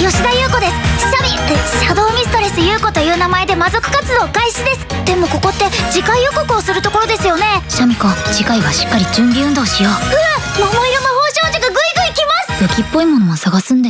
吉田優子です。シャミシャドウミストレス優子という名前で魔族活動開始です。でもここって次回予告をするところですよね。シャミ子次回はしっかり準備運動しよう。うわ桃色魔法少女がグイグイ来ます。武器っぽいものも探すんで。